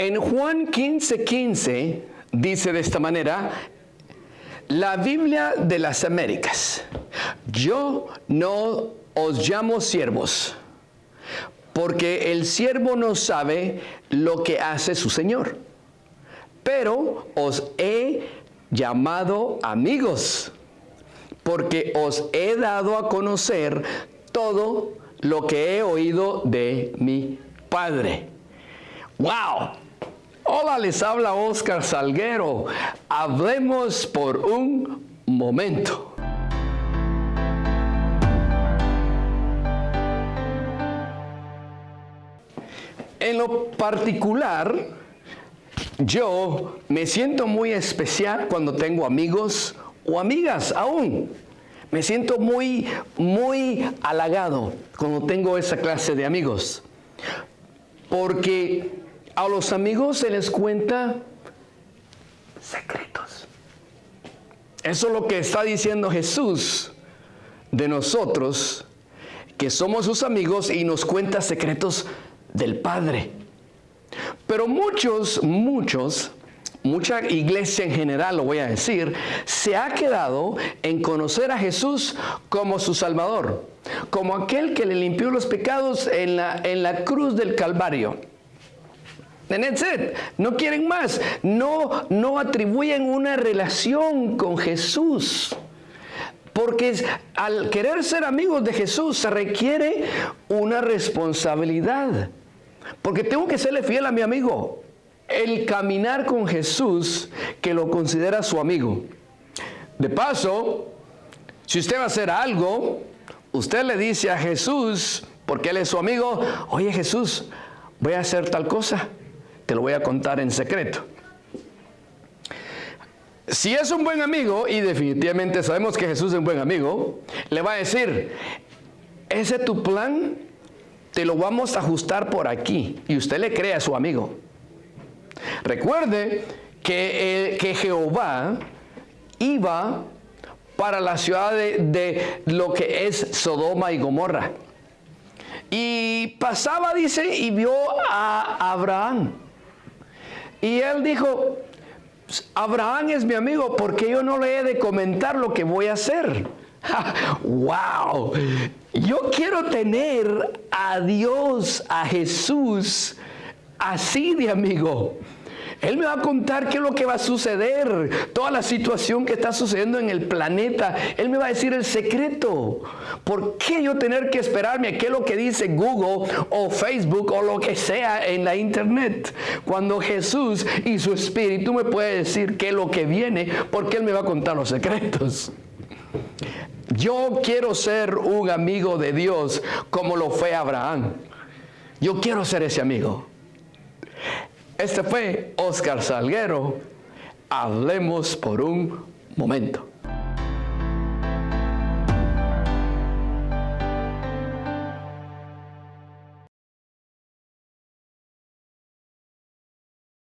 En Juan 15, 15 dice de esta manera, la Biblia de las Américas, yo no os llamo siervos, porque el siervo no sabe lo que hace su Señor, pero os he llamado amigos, porque os he dado a conocer todo lo que he oído de mi Padre. ¡Wow! Hola, les habla Oscar Salguero. Hablemos por un momento. En lo particular, yo me siento muy especial cuando tengo amigos o amigas aún. Me siento muy, muy halagado cuando tengo esa clase de amigos. Porque a los amigos se les cuenta secretos. Eso es lo que está diciendo Jesús de nosotros, que somos sus amigos y nos cuenta secretos del Padre. Pero muchos, muchos, mucha iglesia en general, lo voy a decir, se ha quedado en conocer a Jesús como su Salvador, como aquel que le limpió los pecados en la, en la cruz del Calvario. No quieren más. No, no atribuyen una relación con Jesús. Porque al querer ser amigos de Jesús se requiere una responsabilidad. Porque tengo que serle fiel a mi amigo. El caminar con Jesús que lo considera su amigo. De paso, si usted va a hacer algo, usted le dice a Jesús, porque Él es su amigo, oye Jesús, voy a hacer tal cosa, te lo voy a contar en secreto. Si es un buen amigo, y definitivamente sabemos que Jesús es un buen amigo, le va a decir, ese es tu plan, te lo vamos a ajustar por aquí. Y usted le cree a su amigo. Recuerde que, que Jehová iba para la ciudad de, de, lo que es Sodoma y Gomorra. Y pasaba, dice, y vio a Abraham. Y él dijo, Abraham es mi amigo, porque yo no le he de comentar lo que voy a hacer? ¡Wow! Yo quiero tener a Dios, a Jesús, así de amigo. Él me va a contar qué es lo que va a suceder, toda la situación que está sucediendo en el planeta. Él me va a decir el secreto. ¿Por qué yo tener que esperarme a qué es lo que dice Google o Facebook o lo que sea en la internet? Cuando Jesús y su Espíritu me puede decir qué es lo que viene, porque Él me va a contar los secretos. Yo quiero ser un amigo de Dios como lo fue Abraham. Yo quiero ser ese amigo. Este fue Oscar Salguero. Hablemos por un momento.